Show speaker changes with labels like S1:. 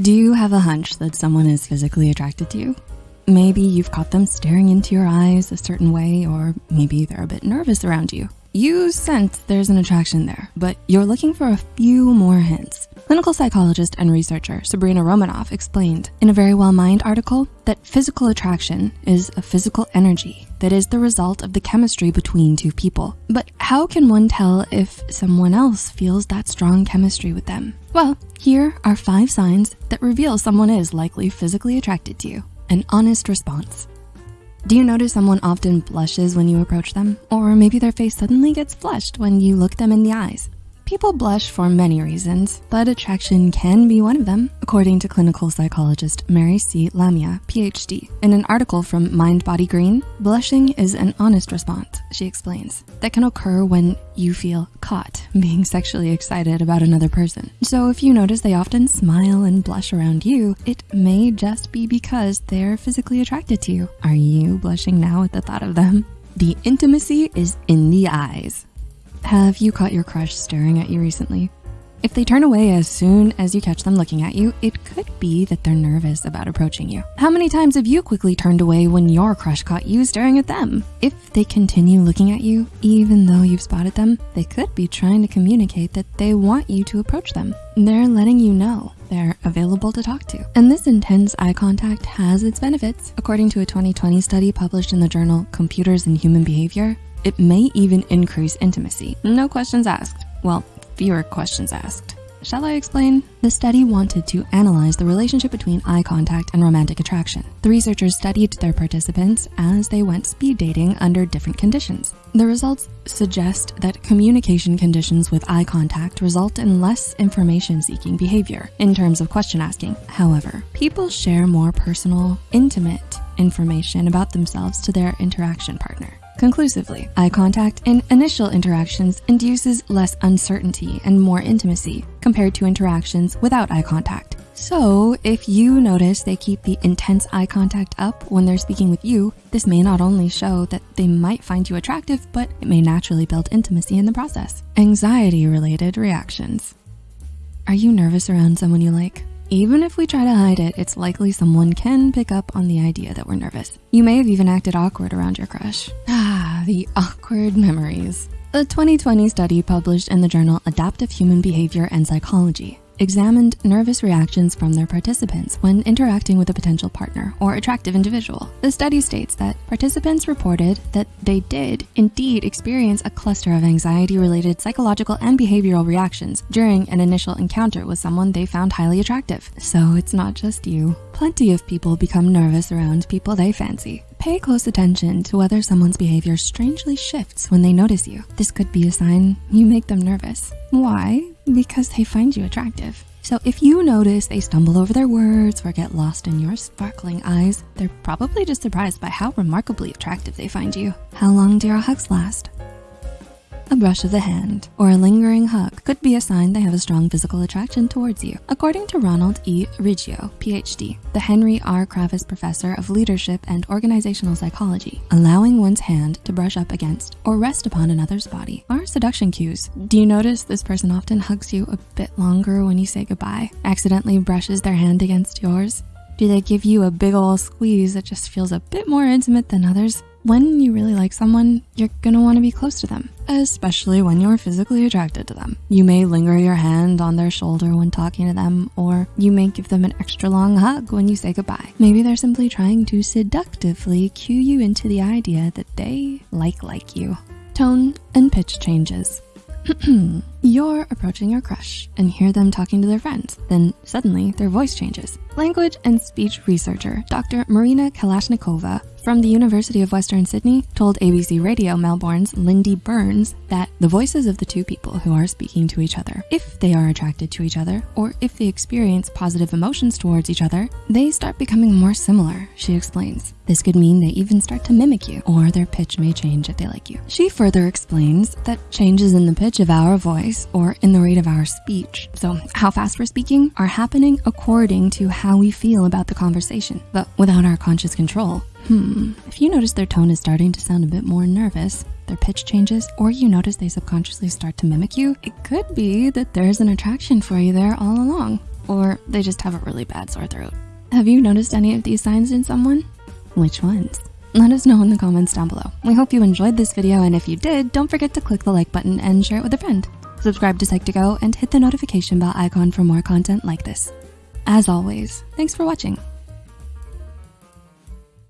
S1: Do you have a hunch that someone is physically attracted to you? Maybe you've caught them staring into your eyes a certain way, or maybe they're a bit nervous around you. You sense there's an attraction there, but you're looking for a few more hints. Clinical psychologist and researcher Sabrina Romanoff explained in a Very Well Mind article that physical attraction is a physical energy that is the result of the chemistry between two people. But how can one tell if someone else feels that strong chemistry with them? Well, here are five signs that reveal someone is likely physically attracted to you. An honest response. Do you notice someone often blushes when you approach them? Or maybe their face suddenly gets flushed when you look them in the eyes? People blush for many reasons, but attraction can be one of them, according to clinical psychologist Mary C. Lamia, PhD. In an article from Mind Body Green, blushing is an honest response, she explains, that can occur when you feel caught being sexually excited about another person. So if you notice they often smile and blush around you, it may just be because they're physically attracted to you. Are you blushing now at the thought of them? The intimacy is in the eyes. Have you caught your crush staring at you recently? If they turn away as soon as you catch them looking at you, it could be that they're nervous about approaching you. How many times have you quickly turned away when your crush caught you staring at them? If they continue looking at you, even though you've spotted them, they could be trying to communicate that they want you to approach them. They're letting you know they're available to talk to. And this intense eye contact has its benefits. According to a 2020 study published in the journal Computers and Human Behavior, it may even increase intimacy. No questions asked. Well, fewer questions asked. Shall I explain? The study wanted to analyze the relationship between eye contact and romantic attraction. The researchers studied their participants as they went speed dating under different conditions. The results suggest that communication conditions with eye contact result in less information-seeking behavior in terms of question asking. However, people share more personal, intimate information about themselves to their interaction partner. Conclusively, eye contact in initial interactions induces less uncertainty and more intimacy compared to interactions without eye contact. So if you notice they keep the intense eye contact up when they're speaking with you, this may not only show that they might find you attractive, but it may naturally build intimacy in the process. Anxiety related reactions. Are you nervous around someone you like? Even if we try to hide it, it's likely someone can pick up on the idea that we're nervous. You may have even acted awkward around your crush. The awkward memories. A 2020 study published in the journal Adaptive Human Behavior and Psychology examined nervous reactions from their participants when interacting with a potential partner or attractive individual. The study states that participants reported that they did indeed experience a cluster of anxiety-related psychological and behavioral reactions during an initial encounter with someone they found highly attractive. So it's not just you. Plenty of people become nervous around people they fancy. Pay close attention to whether someone's behavior strangely shifts when they notice you. This could be a sign you make them nervous. Why? Because they find you attractive. So if you notice they stumble over their words or get lost in your sparkling eyes, they're probably just surprised by how remarkably attractive they find you. How long do your hugs last? A brush of the hand or a lingering hug could be a sign they have a strong physical attraction towards you. According to Ronald E. Riggio, PhD, the Henry R. Kravis Professor of Leadership and Organizational Psychology, allowing one's hand to brush up against or rest upon another's body are seduction cues. Do you notice this person often hugs you a bit longer when you say goodbye, accidentally brushes their hand against yours? Do they give you a big ol' squeeze that just feels a bit more intimate than others? When you really like someone, you're gonna wanna be close to them, especially when you're physically attracted to them. You may linger your hand on their shoulder when talking to them, or you may give them an extra long hug when you say goodbye. Maybe they're simply trying to seductively cue you into the idea that they like like you. Tone and pitch changes. You're approaching your crush and hear them talking to their friends. Then suddenly their voice changes. Language and speech researcher, Dr. Marina Kalashnikova from the University of Western Sydney told ABC Radio Melbourne's Lindy Burns that the voices of the two people who are speaking to each other, if they are attracted to each other or if they experience positive emotions towards each other, they start becoming more similar, she explains. This could mean they even start to mimic you or their pitch may change if they like you. She further explains that changes in the pitch of our voice or in the rate of our speech, so how fast we're speaking, are happening according to how we feel about the conversation, but without our conscious control. Hmm, if you notice their tone is starting to sound a bit more nervous, their pitch changes, or you notice they subconsciously start to mimic you, it could be that there's an attraction for you there all along. Or they just have a really bad sore throat. Have you noticed any of these signs in someone? Which ones? Let us know in the comments down below. We hope you enjoyed this video and if you did, don't forget to click the like button and share it with a friend. Subscribe to Psych2Go and hit the notification bell icon for more content like this. As always, thanks for watching.